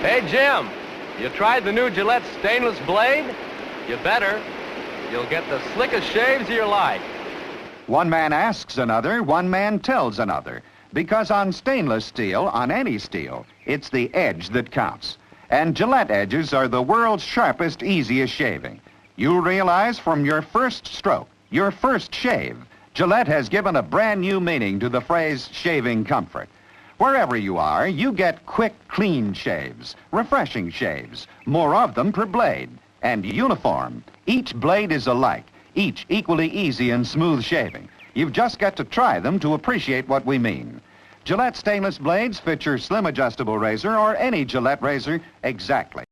Hey, Jim, you tried the new Gillette stainless blade? You better. You'll get the slickest shaves of your life. One man asks another, one man tells another. Because on stainless steel, on any steel, it's the edge that counts. And Gillette edges are the world's sharpest, easiest shaving. You'll realize from your first stroke, your first shave, Gillette has given a brand new meaning to the phrase shaving comfort. Wherever you are, you get quick, clean shaves, refreshing shaves, more of them per blade, and uniform. Each blade is alike, each equally easy and smooth shaving. You've just got to try them to appreciate what we mean. Gillette stainless blades fit your slim adjustable razor or any Gillette razor exactly.